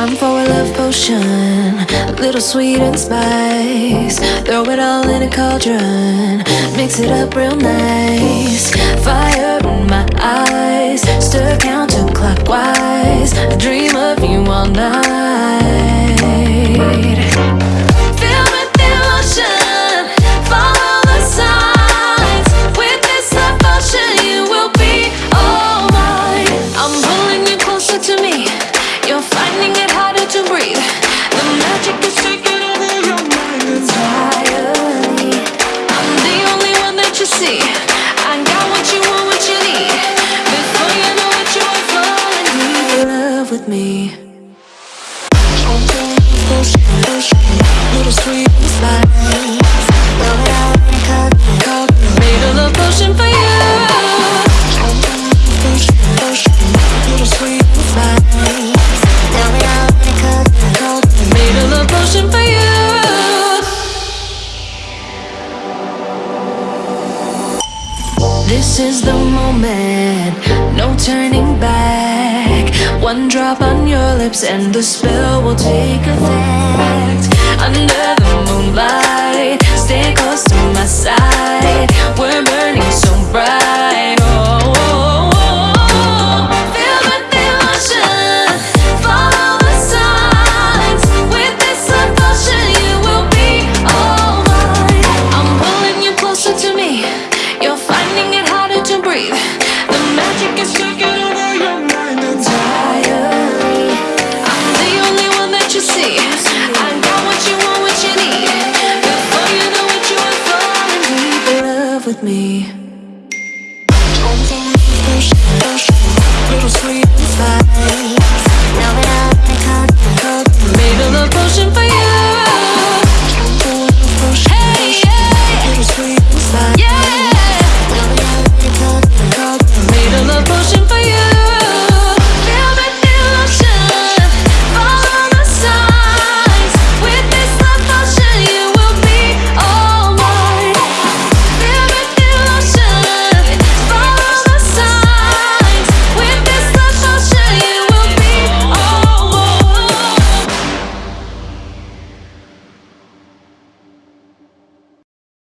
Time for a love potion, a little sweet and spice. Throw it all in a cauldron, mix it up real nice. Fire in my eyes, stir counterclockwise. I dream of you all night. With emotion, follow the signs. With this love potion, you will be all mine. I'm pulling you closer to me. Love with me. Little sweet. Made a love potion for you. Little sweet. Made a love potion for you. This is the moment, no turning back. One drop on your lips and the spell will take effect. Under me. Little spice.